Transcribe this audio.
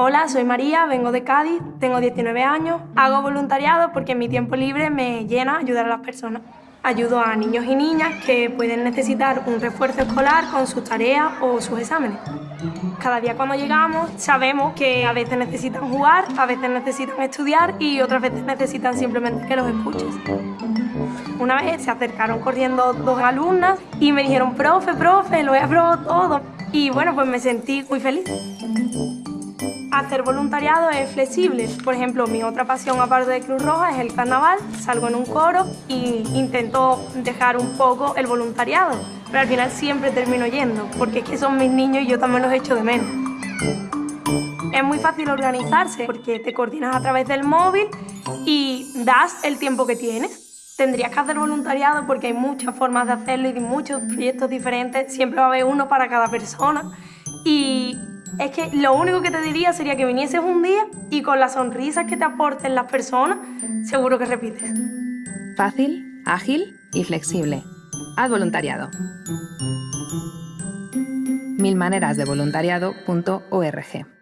Hola, soy María, vengo de Cádiz, tengo 19 años, hago voluntariado porque mi tiempo libre me llena ayudar a las personas. Ayudo a niños y niñas que pueden necesitar un refuerzo escolar con sus tareas o sus exámenes. Cada día cuando llegamos sabemos que a veces necesitan jugar, a veces necesitan estudiar y otras veces necesitan simplemente que los escuches. Una vez se acercaron corriendo dos alumnas y me dijeron, profe, profe, lo he aprobado todo. Y bueno, pues me sentí muy feliz. Hacer voluntariado es flexible. Por ejemplo, mi otra pasión aparte de Cruz Roja es el carnaval. Salgo en un coro y intento dejar un poco el voluntariado. Pero al final siempre termino yendo, porque es que son mis niños y yo también los echo de menos. Es muy fácil organizarse porque te coordinas a través del móvil y das el tiempo que tienes tendrías que hacer voluntariado porque hay muchas formas de hacerlo y muchos proyectos diferentes. Siempre va a haber uno para cada persona. Y es que lo único que te diría sería que vinieses un día y con las sonrisas que te aporten las personas, seguro que repites. Fácil, ágil y flexible. Haz voluntariado. Mil maneras de voluntariado.org